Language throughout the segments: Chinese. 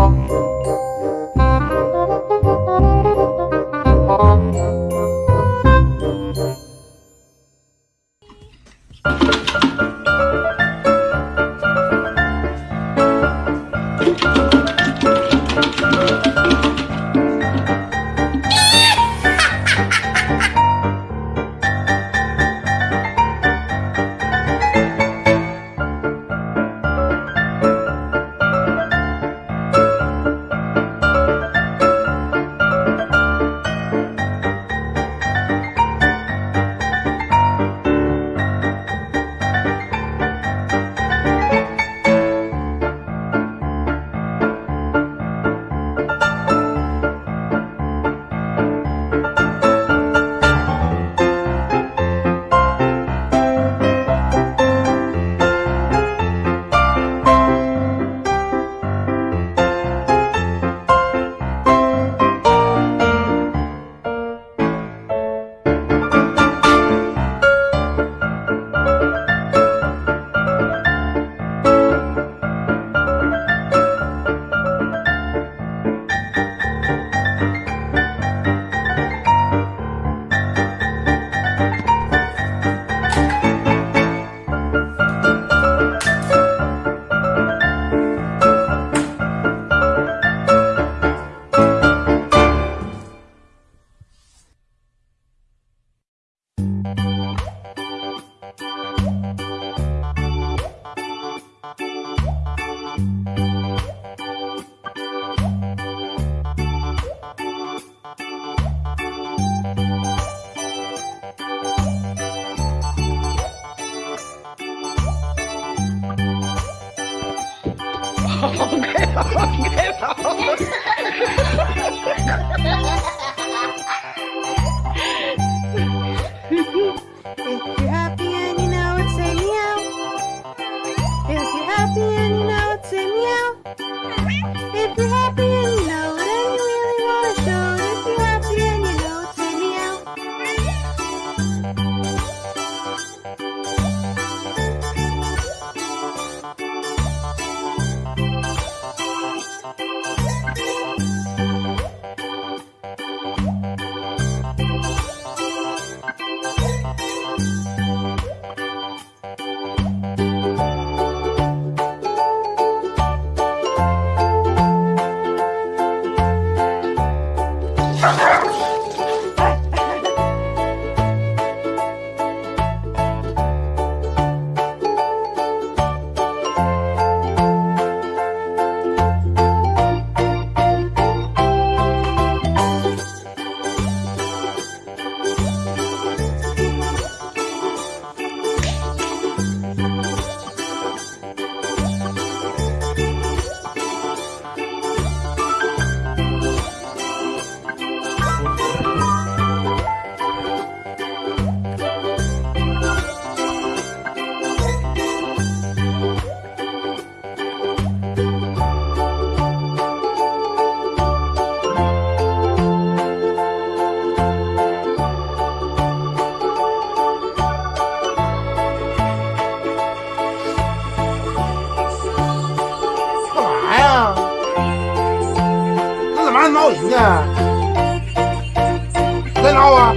Música 你别跑。还闹人呢，再闹啊！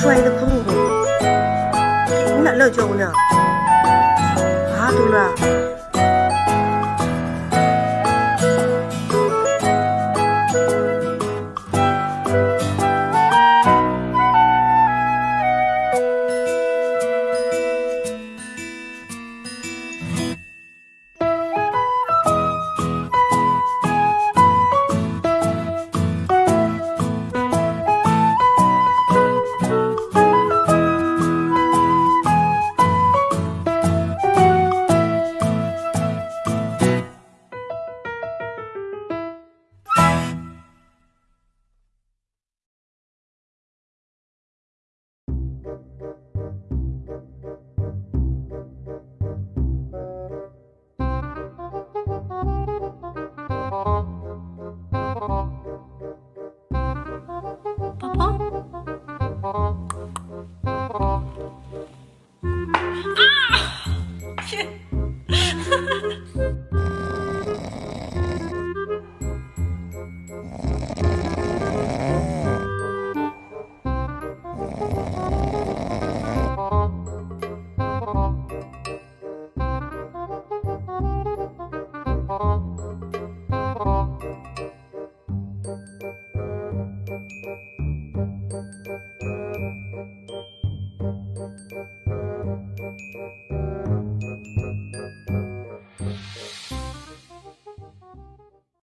摔的窟窿洞，你哪来叫呢？啊，东乐。